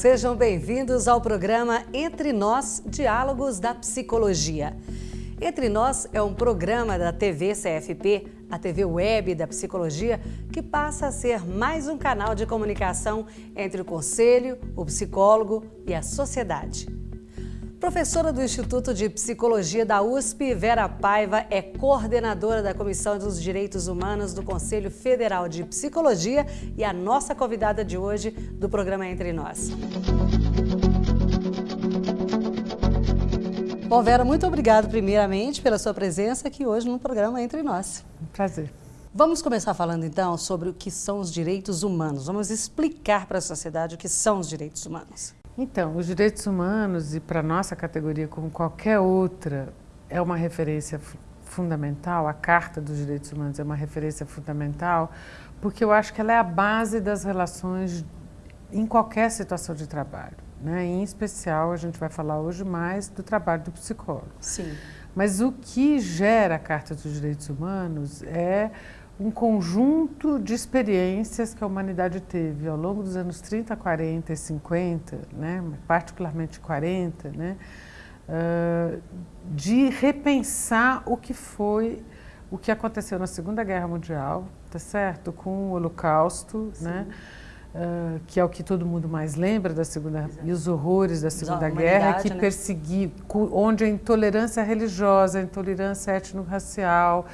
Sejam bem-vindos ao programa Entre Nós Diálogos da Psicologia. Entre Nós é um programa da TV CFP, a TV web da psicologia, que passa a ser mais um canal de comunicação entre o conselho, o psicólogo e a sociedade. Professora do Instituto de Psicologia da USP, Vera Paiva é coordenadora da Comissão dos Direitos Humanos do Conselho Federal de Psicologia e a nossa convidada de hoje do programa Entre Nós. Bom, Vera, muito obrigada primeiramente pela sua presença aqui hoje no programa Entre Nós. Um prazer. Vamos começar falando então sobre o que são os direitos humanos. Vamos explicar para a sociedade o que são os direitos humanos. Então, os direitos humanos, e para a nossa categoria como qualquer outra, é uma referência fundamental, a Carta dos Direitos Humanos é uma referência fundamental, porque eu acho que ela é a base das relações em qualquer situação de trabalho. Né? Em especial, a gente vai falar hoje mais do trabalho do psicólogo. Sim. Mas o que gera a Carta dos Direitos Humanos é um conjunto de experiências que a humanidade teve ao longo dos anos 30, 40 e 50, né, particularmente 40, né, uh, de repensar o que foi, o que aconteceu na Segunda Guerra Mundial, tá certo? Com o Holocausto, né? Uh, que é o que todo mundo mais lembra da Segunda Exato. e os horrores da Segunda Guerra, que né? perseguiu, onde a intolerância religiosa, a intolerância étnico-racial,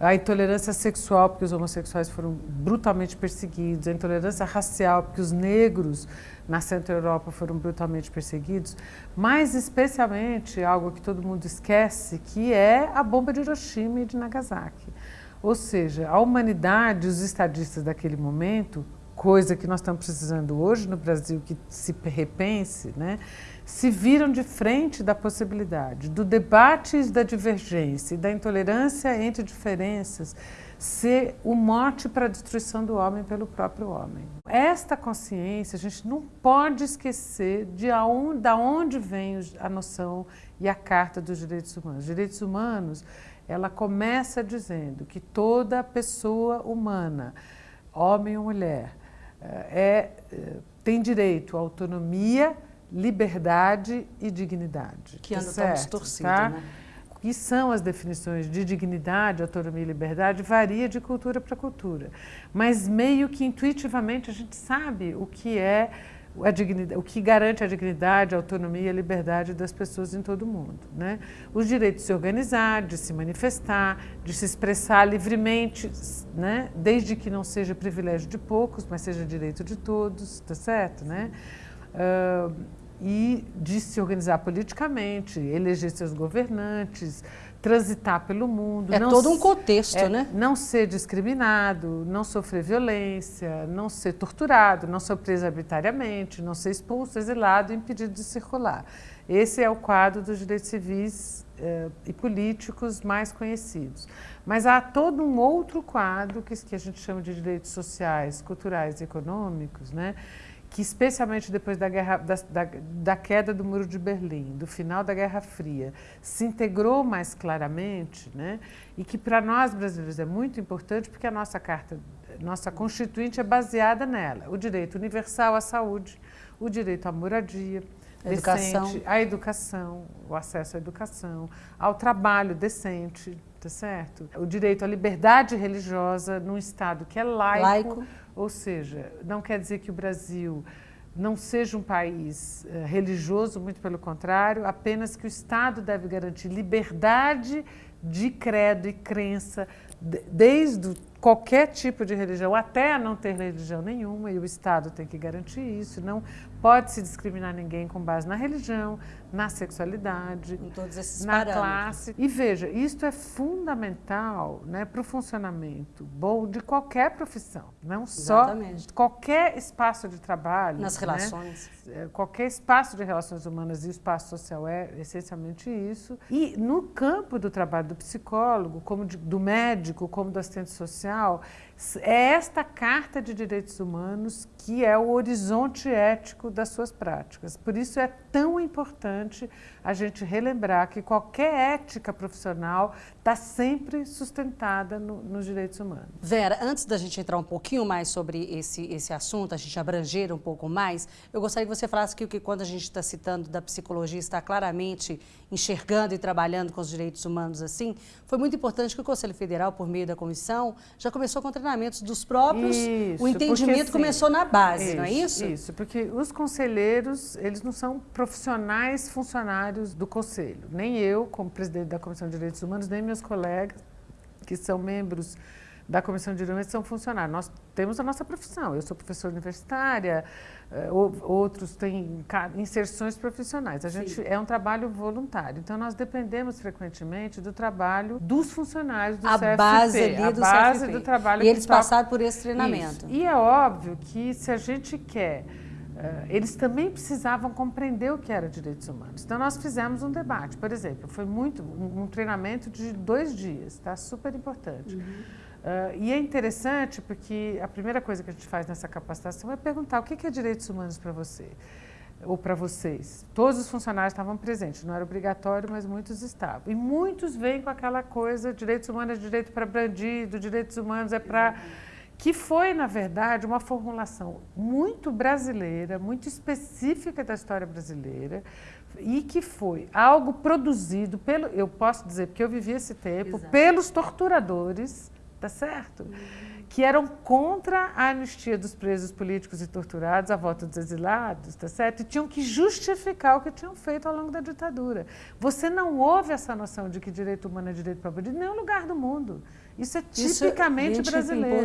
a intolerância sexual, porque os homossexuais foram brutalmente perseguidos, a intolerância racial, porque os negros na Centro-Europa foram brutalmente perseguidos, mas especialmente algo que todo mundo esquece, que é a bomba de Hiroshima e de Nagasaki. Ou seja, a humanidade, os estadistas daquele momento, coisa que nós estamos precisando hoje no Brasil, que se repense, né? se viram de frente da possibilidade do debate da divergência e da intolerância entre diferenças ser o mote para a destruição do homem pelo próprio homem. Esta consciência, a gente não pode esquecer de aonde, da onde vem a noção e a Carta dos Direitos Humanos. Os direitos humanos, ela começa dizendo que toda pessoa humana, homem ou mulher, é, é tem direito à autonomia, liberdade e dignidade. Que tá anda tão distorcido, tá? né? que são as definições de dignidade, autonomia e liberdade, varia de cultura para cultura. Mas meio que intuitivamente a gente sabe o que é o que garante a dignidade, a autonomia e a liberdade das pessoas em todo o mundo. Né? Os direitos de se organizar, de se manifestar, de se expressar livremente, né? desde que não seja privilégio de poucos, mas seja direito de todos, tá certo? Né? Uh, e de se organizar politicamente, eleger seus governantes, transitar pelo mundo. É todo um contexto, é, né? Não ser discriminado, não sofrer violência, não ser torturado, não ser preso arbitrariamente, não ser expulso, exilado, impedido de circular. Esse é o quadro dos direitos civis eh, e políticos mais conhecidos. Mas há todo um outro quadro que, que a gente chama de direitos sociais, culturais e econômicos, né? Que especialmente depois da, guerra, da, da, da, queda do Muro de Berlim, do final da Guerra Fria, se integrou mais claramente, né? e que para nós brasileiros é muito importante porque a nossa carta, nossa constituinte é baseada nela, o direito universal à saúde, o direito à moradia, educação. decente, à educação, o acesso à educação, ao trabalho decente, tá certo? O direito à liberdade religiosa num Estado que é laico, laico ou seja, não quer dizer que o Brasil não seja um país uh, religioso, muito pelo contrário, apenas que o Estado deve garantir liberdade de credo e crença, desde qualquer tipo de religião, até não ter religião nenhuma, e o Estado tem que garantir isso, não pode se discriminar ninguém com base na religião, na sexualidade, em todos esses na parâmetros. classe. E veja, isto é fundamental né, para o funcionamento bom de qualquer profissão, não Exatamente. só qualquer espaço de trabalho. Nas né? relações. É, qualquer espaço de relações humanas e o espaço social é essencialmente isso. E no campo do trabalho do psicólogo, como de, do médico, como do assistente social, é esta Carta de Direitos Humanos que é o horizonte ético das suas práticas. Por isso é tão importante a gente relembrar que qualquer ética profissional está sempre sustentada no, nos direitos humanos. Vera, antes da gente entrar um pouquinho mais sobre esse, esse assunto, a gente abranger um pouco mais, eu gostaria que você falasse que, que quando a gente está citando da psicologia, está claramente enxergando e trabalhando com os direitos humanos assim, foi muito importante que o Conselho Federal, por meio da comissão, já começou com treinamentos dos próprios, isso, o entendimento porque, começou na base, isso, não é isso? Isso, porque os conselheiros, eles não são profissionais funcionários do Conselho. Nem eu, como presidente da Comissão de Direitos Humanos, nem meus colegas, que são membros da Comissão de Direitos são funcionários. Nós temos a nossa profissão. Eu sou professora universitária, eh, outros têm inserções profissionais. A gente Sim. é um trabalho voluntário. Então nós dependemos frequentemente do trabalho dos funcionários do a CFP, base ali a do base CFP. do trabalho. E eles passaram por esse treinamento. Isso. E é óbvio que se a gente quer Uh, eles também precisavam compreender o que era direitos humanos. Então, nós fizemos um debate, por exemplo, foi muito um, um treinamento de dois dias, tá? Super importante. Uhum. Uh, e é interessante porque a primeira coisa que a gente faz nessa capacitação é perguntar o que é direitos humanos para você ou para vocês. Todos os funcionários estavam presentes, não era obrigatório, mas muitos estavam. E muitos vêm com aquela coisa, direitos humanos é direito para bandido, direitos humanos é para... Que foi, na verdade, uma formulação muito brasileira, muito específica da história brasileira, e que foi algo produzido pelo, eu posso dizer, porque eu vivi esse tempo, Exato. pelos torturadores, tá certo? Que eram contra a anistia dos presos políticos e torturados, a volta dos exilados, tá certo? E tinham que justificar o que tinham feito ao longo da ditadura. Você não ouve essa noção de que direito humano é direito para bandido em nenhum lugar do mundo. Isso é tipicamente Isso brasileiro.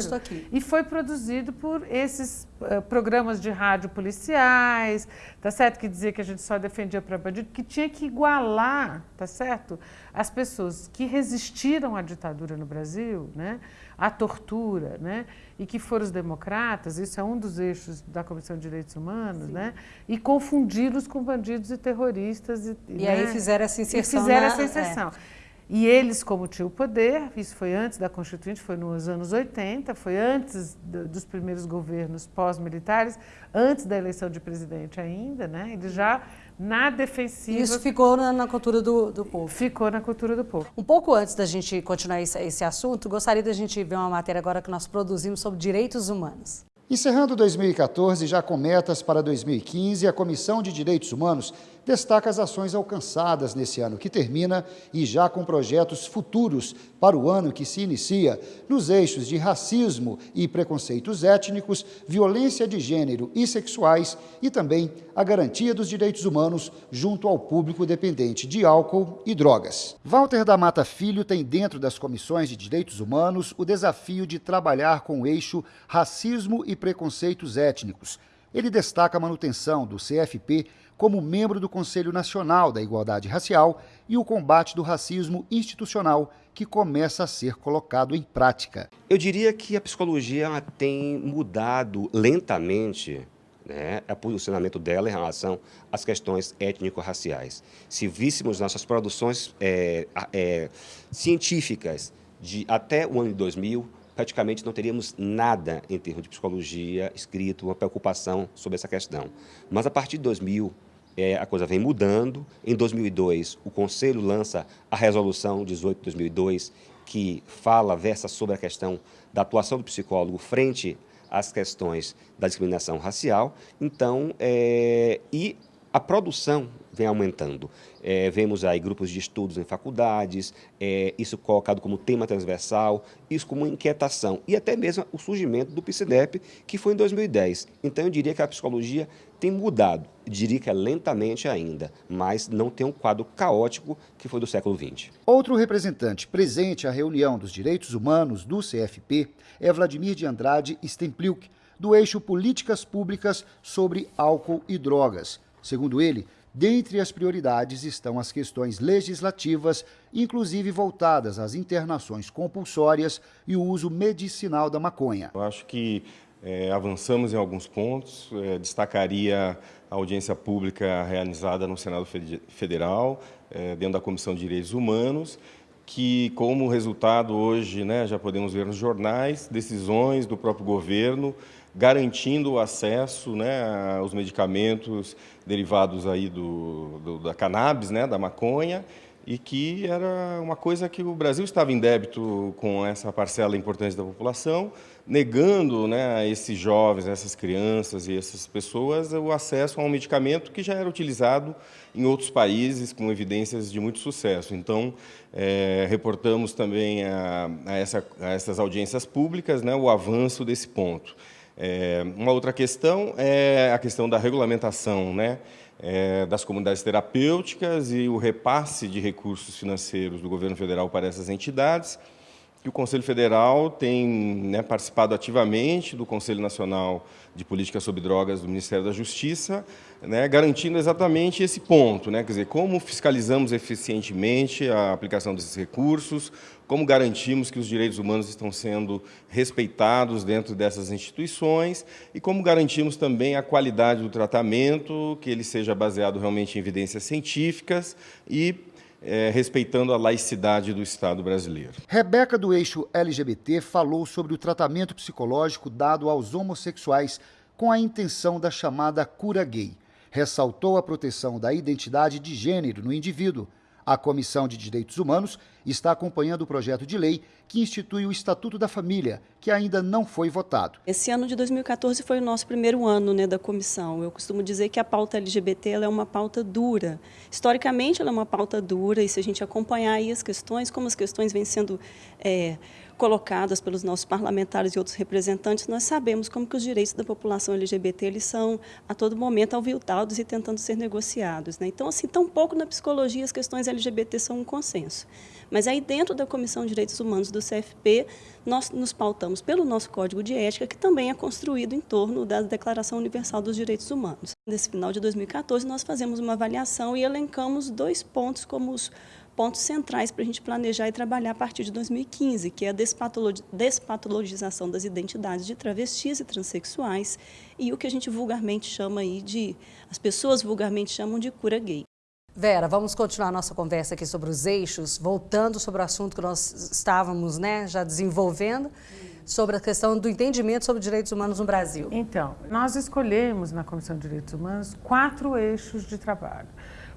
E foi produzido por esses uh, programas de rádio policiais, tá certo? Que dizia que a gente só defendia para bandido, que tinha que igualar, tá certo? As pessoas que resistiram à ditadura no Brasil, né? à tortura, né? e que foram os democratas, isso é um dos eixos da Comissão de Direitos Humanos, né? e confundi-los com bandidos e terroristas. E, e né? aí fizeram essa inserção. E fizeram na... essa inserção. É. E eles, como tinham o poder, isso foi antes da Constituinte, foi nos anos 80, foi antes do, dos primeiros governos pós-militares, antes da eleição de presidente ainda, né? Eles já na defensiva. Isso ficou na, na cultura do, do, povo. Ficou na cultura do povo. Um pouco antes da gente continuar esse, esse assunto, gostaria da gente ver uma matéria agora que nós produzimos sobre direitos humanos. Encerrando 2014, já com metas para 2015, a Comissão de Direitos Humanos destaca as ações alcançadas nesse ano que termina e já com projetos futuros para o ano que se inicia, nos eixos de racismo e preconceitos étnicos, violência de gênero e sexuais e também a garantia dos direitos humanos junto ao público dependente de álcool e drogas. Walter da Mata Filho tem dentro das comissões de direitos humanos o desafio de trabalhar com o eixo racismo e preconceitos étnicos. Ele destaca a manutenção do CFP como membro do Conselho Nacional da Igualdade Racial e o combate do racismo institucional que começa a ser colocado em prática. Eu diria que a psicologia tem mudado lentamente né, o posicionamento dela em relação às questões étnico-raciais. Se víssemos nossas produções é, é, científicas de até o ano de 2000, praticamente não teríamos nada em termos de psicologia escrito, uma preocupação sobre essa questão. Mas a partir de 2000, é, a coisa vem mudando. Em 2002, o Conselho lança a Resolução 18 de 2002, que fala, versa sobre a questão da atuação do psicólogo frente às questões da discriminação racial. Então, é, e a produção vem aumentando. É, vemos aí grupos de estudos em faculdades, é, isso colocado como tema transversal, isso como inquietação, e até mesmo o surgimento do PCDEP, que foi em 2010. Então, eu diria que a psicologia tem mudado, diria que é lentamente ainda, mas não tem um quadro caótico que foi do século XX. Outro representante presente à reunião dos direitos humanos do CFP é Vladimir de Andrade Stempliuk, do eixo Políticas Públicas sobre Álcool e Drogas. Segundo ele, dentre as prioridades estão as questões legislativas, inclusive voltadas às internações compulsórias e o uso medicinal da maconha. Eu acho que é, avançamos em alguns pontos, é, destacaria a audiência pública realizada no Senado Federal, é, dentro da Comissão de Direitos Humanos, que como resultado hoje, né, já podemos ver nos jornais, decisões do próprio governo garantindo o acesso né, aos medicamentos derivados aí do, do, da cannabis, né, da maconha, e que era uma coisa que o Brasil estava em débito com essa parcela importante da população, negando né, a esses jovens, essas crianças e essas pessoas o acesso a um medicamento que já era utilizado em outros países com evidências de muito sucesso. Então, é, reportamos também a, a, essa, a essas audiências públicas né, o avanço desse ponto. É, uma outra questão é a questão da regulamentação, né? é, das comunidades terapêuticas e o repasse de recursos financeiros do governo federal para essas entidades, que o Conselho Federal tem né, participado ativamente do Conselho Nacional de Política sobre Drogas do Ministério da Justiça, né, garantindo exatamente esse ponto, né, quer dizer, como fiscalizamos eficientemente a aplicação desses recursos, como garantimos que os direitos humanos estão sendo respeitados dentro dessas instituições e como garantimos também a qualidade do tratamento, que ele seja baseado realmente em evidências científicas e é, respeitando a laicidade do Estado brasileiro. Rebeca, do eixo LGBT, falou sobre o tratamento psicológico dado aos homossexuais com a intenção da chamada cura gay. Ressaltou a proteção da identidade de gênero no indivíduo a Comissão de Direitos Humanos está acompanhando o projeto de lei que institui o Estatuto da Família, que ainda não foi votado. Esse ano de 2014 foi o nosso primeiro ano né, da comissão. Eu costumo dizer que a pauta LGBT é uma pauta dura. Historicamente, ela é uma pauta dura, e se a gente acompanhar as questões, como as questões vêm sendo é, colocadas pelos nossos parlamentares e outros representantes, nós sabemos como que os direitos da população LGBT eles são a todo momento aviltados e tentando ser negociados. Né? Então, assim, tão pouco na psicologia as questões LGBT são um consenso. Mas aí dentro da Comissão de Direitos Humanos do CFP, nós nos pautamos pelo nosso Código de Ética, que também é construído em torno da Declaração Universal dos Direitos Humanos. Nesse final de 2014, nós fazemos uma avaliação e elencamos dois pontos como os pontos centrais para a gente planejar e trabalhar a partir de 2015, que é a despatologização das identidades de travestis e transexuais e o que a gente vulgarmente chama aí de, as pessoas vulgarmente chamam de cura gay. Vera, vamos continuar a nossa conversa aqui sobre os eixos, voltando sobre o assunto que nós estávamos né, já desenvolvendo, sobre a questão do entendimento sobre direitos humanos no Brasil. Então, nós escolhemos na Comissão de Direitos Humanos quatro eixos de trabalho.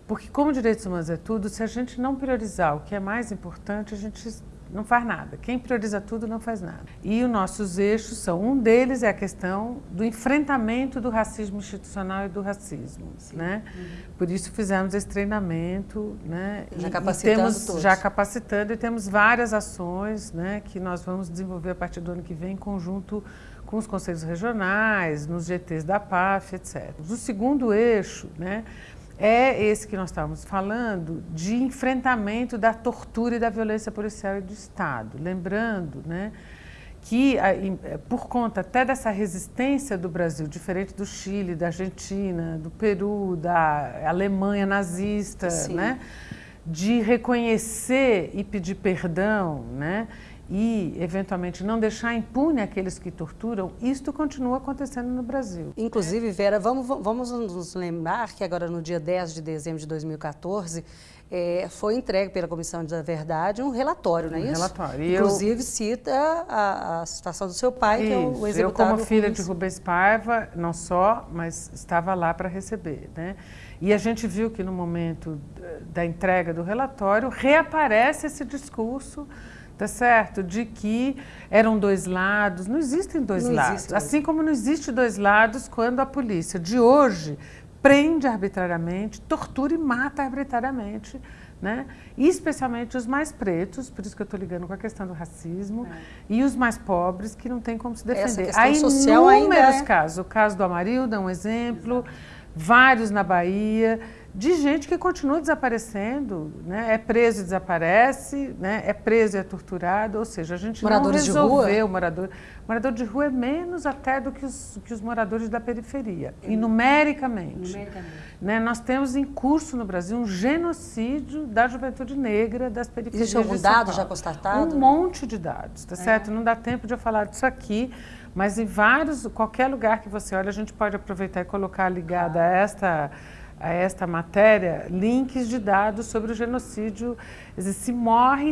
Porque como direitos humanos é tudo, se a gente não priorizar o que é mais importante, a gente não faz nada. Quem prioriza tudo não faz nada. E os nossos eixos são, um deles é a questão do enfrentamento do racismo institucional e do racismo. Né? Uhum. Por isso fizemos esse treinamento. Né? Já e, capacitando e temos, todos. Já capacitando e temos várias ações né, que nós vamos desenvolver a partir do ano que vem em conjunto com os conselhos regionais, nos GTs da PAF, etc. O segundo eixo, né, é esse que nós estávamos falando de enfrentamento da tortura e da violência policial e do Estado. Lembrando né, que, é, por conta até dessa resistência do Brasil, diferente do Chile, da Argentina, do Peru, da Alemanha nazista, né, de reconhecer e pedir perdão, né, e, eventualmente, não deixar impune aqueles que torturam, isto continua acontecendo no Brasil. Inclusive, Vera, vamos, vamos nos lembrar que agora, no dia 10 de dezembro de 2014, é, foi entregue pela Comissão da Verdade um relatório, não é um isso? relatório. Inclusive, eu... cita a, a, situação do seu pai, isso. que é o executado. Eu, como filha de Rubens Paiva, não só, mas estava lá para receber, né? E a gente viu que no momento da entrega do relatório reaparece esse discurso tá certo? De que eram dois lados. Não existem dois não lados. Existe assim como não existe dois lados quando a polícia de hoje prende arbitrariamente, tortura e mata arbitrariamente, né? E especialmente os mais pretos, por isso que eu estou ligando com a questão do racismo, é. e os mais pobres que não tem como se defender. Há inúmeros é... casos. O caso do Amarildo é um exemplo, Exato. Vários na Bahia de gente que continua desaparecendo, né? é preso e desaparece, né? é preso e é torturado, ou seja, a gente Moradores não resolveu de morador. Morador de rua é menos até do que os, que os moradores da periferia, e numericamente. numericamente. Né? Nós temos em curso no Brasil um genocídio da juventude negra das periferias Existe algum dado já constatado? Um monte de dados, tá é. certo? Não dá tempo de eu falar disso aqui, mas em vários, qualquer lugar que você olha, a gente pode aproveitar e colocar ligada a esta a esta matéria links de dados sobre o genocídio. Se morre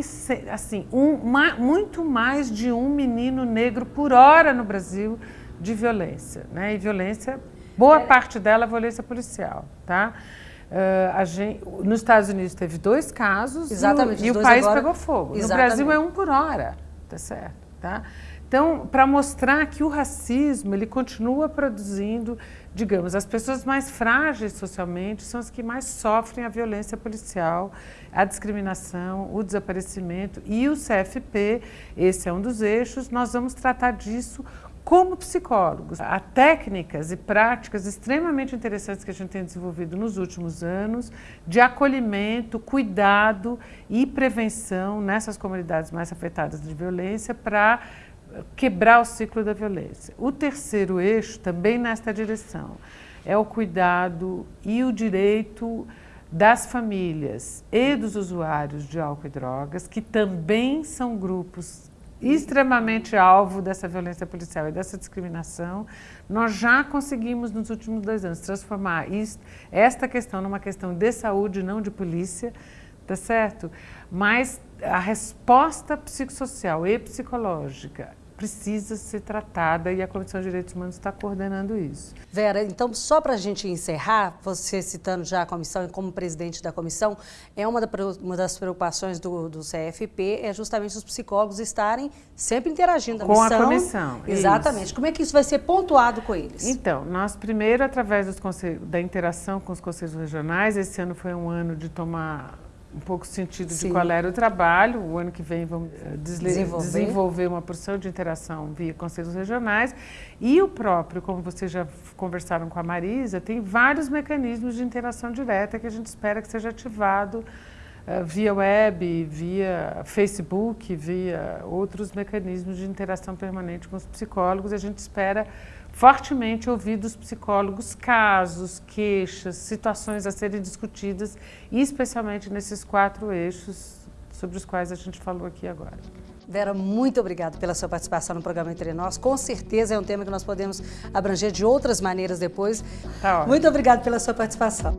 assim, um, uma, muito mais de um menino negro por hora no Brasil de violência, né? E violência, boa é. parte dela é violência policial, tá? Uh, gente, nos Estados Unidos teve dois casos Exatamente, e, o, e o país agora... pegou fogo. Exatamente. No Brasil é um por hora, tá certo? Tá? Então, para mostrar que o racismo ele continua produzindo, digamos, as pessoas mais frágeis socialmente são as que mais sofrem a violência policial, a discriminação, o desaparecimento e o CFP, esse é um dos eixos, nós vamos tratar disso como psicólogos, há técnicas e práticas extremamente interessantes que a gente tem desenvolvido nos últimos anos de acolhimento, cuidado e prevenção nessas comunidades mais afetadas de violência para quebrar o ciclo da violência. O terceiro eixo, também nesta direção, é o cuidado e o direito das famílias e dos usuários de álcool e drogas, que também são grupos extremamente alvo dessa violência policial e dessa discriminação, nós já conseguimos nos últimos dois anos transformar esta questão numa questão de saúde, não de polícia, tá certo? Mas a resposta psicossocial e psicológica precisa ser tratada e a Comissão de Direitos Humanos está coordenando isso. Vera, então só para a gente encerrar, você citando já a comissão e como presidente da comissão, é uma, da, uma das preocupações do, do, CFP é justamente os psicólogos estarem sempre interagindo com a, missão, a comissão. Exatamente. Isso. Como é que isso vai ser pontuado com eles? Então, nós primeiro através da interação com os conselhos regionais, esse ano foi um ano de tomar um pouco sentido Sim. de qual era o trabalho. O ano que vem vamos eh, desenvolver. desenvolver uma porção de interação via conselhos regionais. E o próprio, como vocês já conversaram com a Marisa, tem vários mecanismos de interação direta que a gente espera que seja ativado uh, via web, via Facebook, via outros mecanismos de interação permanente com os psicólogos. A gente espera fortemente ouvir dos psicólogos casos, queixas, situações a serem discutidas, especialmente nesses quatro eixos sobre os quais a gente falou aqui agora. Vera, muito obrigada pela sua participação no programa Entre Nós. Com certeza é um tema que nós podemos abranger de outras maneiras depois. Tá muito obrigada pela sua participação.